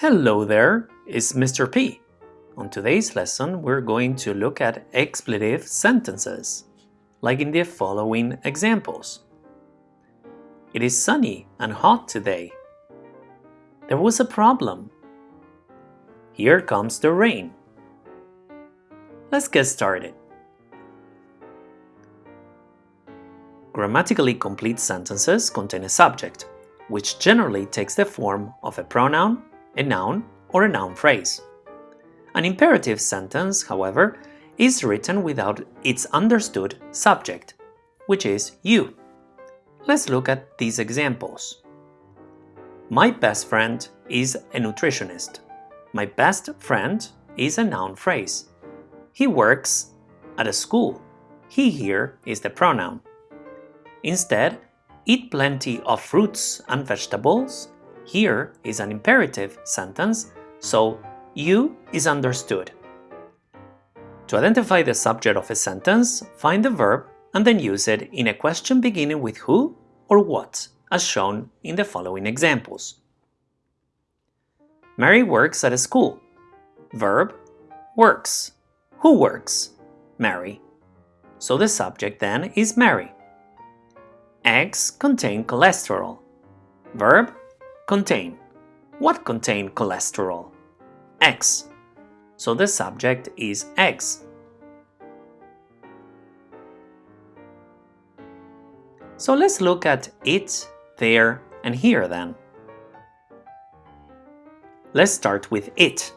Hello there, it's Mr. P. On today's lesson, we're going to look at expletive sentences, like in the following examples. It is sunny and hot today. There was a problem. Here comes the rain. Let's get started. Grammatically complete sentences contain a subject, which generally takes the form of a pronoun a noun, or a noun phrase. An imperative sentence, however, is written without its understood subject, which is you. Let's look at these examples. My best friend is a nutritionist. My best friend is a noun phrase. He works at a school. He here is the pronoun. Instead, eat plenty of fruits and vegetables here is an imperative sentence, so you is understood. To identify the subject of a sentence, find the verb and then use it in a question beginning with who or what, as shown in the following examples. Mary works at a school. Verb, works. Who works? Mary. So the subject then is Mary. Eggs contain cholesterol. Verb, Contain. What contain cholesterol? Eggs. So the subject is eggs. So let's look at it, there, and here then. Let's start with it.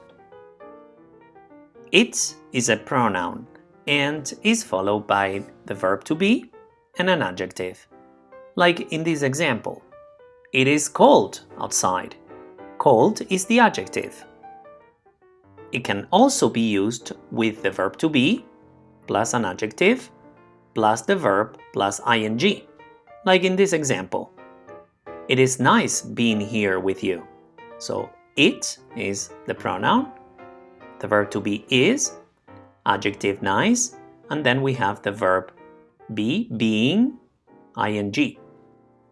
It is a pronoun and is followed by the verb to be and an adjective, like in this example. It is cold outside. Cold is the adjective. It can also be used with the verb to be plus an adjective plus the verb plus ing, like in this example. It is nice being here with you. So it is the pronoun, the verb to be is, adjective nice, and then we have the verb be, being, ing,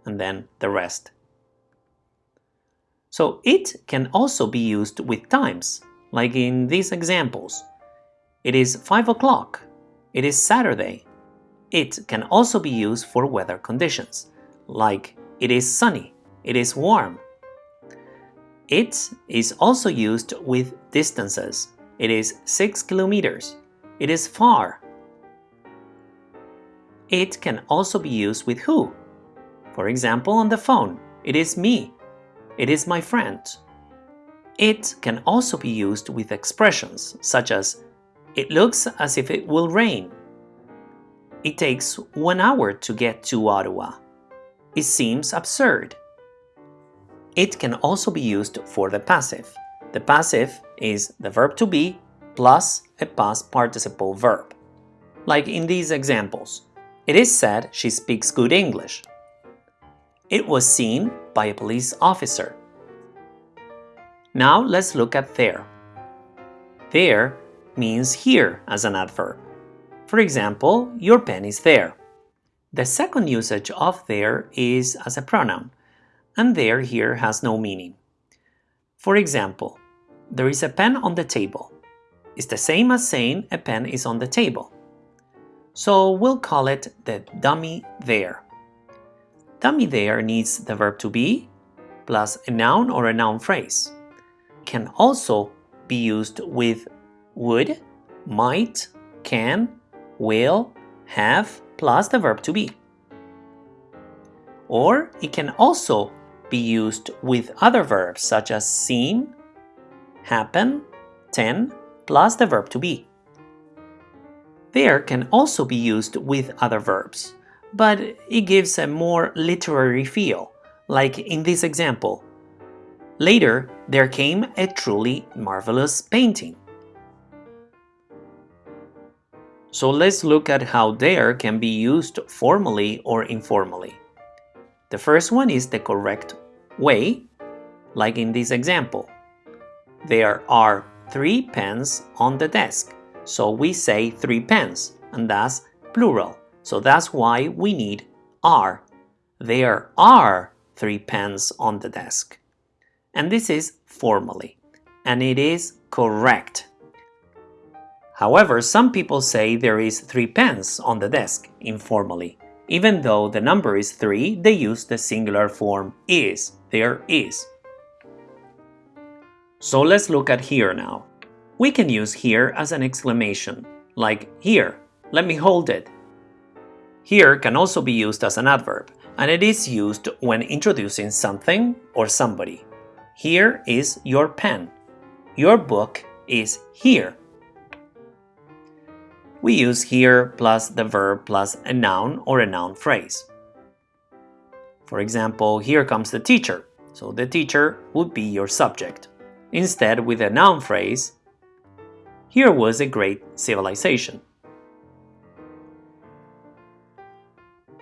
and then the rest so it can also be used with times, like in these examples. It is 5 o'clock. It is Saturday. It can also be used for weather conditions, like it is sunny, it is warm. It is also used with distances. It is 6 kilometers. It is far. It can also be used with who. For example, on the phone, it is me. It is my friend. It can also be used with expressions such as It looks as if it will rain. It takes one hour to get to Ottawa. It seems absurd. It can also be used for the passive. The passive is the verb to be plus a past participle verb. Like in these examples, it is said she speaks good English. It was seen by a police officer. Now let's look at there. There means here as an adverb. For example, your pen is there. The second usage of there is as a pronoun, and there here has no meaning. For example, there is a pen on the table. It's the same as saying a pen is on the table. So we'll call it the dummy there. Dummy there needs the verb to be plus a noun or a noun phrase. Can also be used with would, might, can, will, have plus the verb to be. Or it can also be used with other verbs such as seem, happen, ten plus the verb to be. There can also be used with other verbs but it gives a more literary feel, like in this example. Later, there came a truly marvelous painting. So let's look at how there can be used formally or informally. The first one is the correct way, like in this example. There are three pens on the desk, so we say three pens, and that's plural. So that's why we need are. There are three pens on the desk. And this is formally. and it is correct. However, some people say there is three pens on the desk, informally. Even though the number is 3, they use the singular form is, there is. So let's look at here now. We can use here as an exclamation, like here, let me hold it. Here can also be used as an adverb, and it is used when introducing something or somebody. Here is your pen. Your book is here. We use here plus the verb plus a noun or a noun phrase. For example, here comes the teacher, so the teacher would be your subject. Instead, with a noun phrase, here was a great civilization.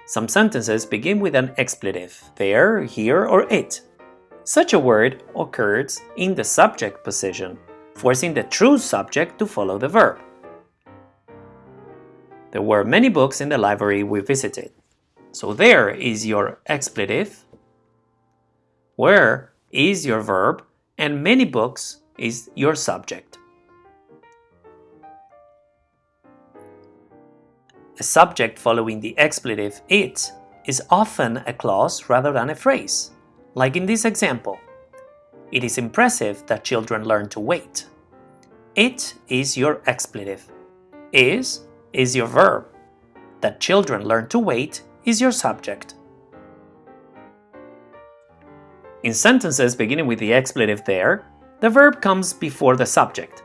Some sentences begin with an expletive, there, here, or it. Such a word occurs in the subject position, forcing the true subject to follow the verb. There were many books in the library we visited. So there is your expletive, where is your verb, and many books is your subject. A subject following the expletive it is often a clause rather than a phrase, like in this example. It is impressive that children learn to wait. It is your expletive. Is is your verb. That children learn to wait is your subject. In sentences beginning with the expletive there, the verb comes before the subject.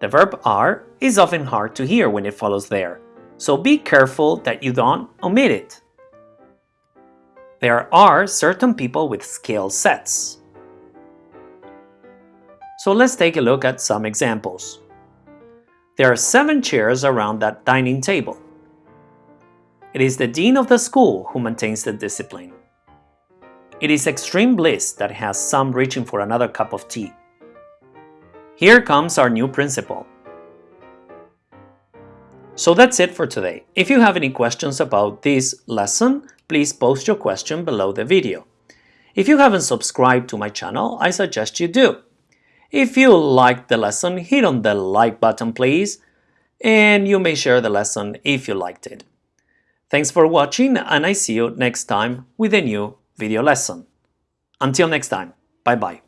The verb are is often hard to hear when it follows there, so be careful that you don't omit it. There are certain people with skill sets. So let's take a look at some examples. There are seven chairs around that dining table. It is the dean of the school who maintains the discipline. It is extreme bliss that has some reaching for another cup of tea. Here comes our new principal. So that's it for today. If you have any questions about this lesson, please post your question below the video. If you haven't subscribed to my channel, I suggest you do. If you liked the lesson, hit on the like button please, and you may share the lesson if you liked it. Thanks for watching and I see you next time with a new video lesson. Until next time, bye bye.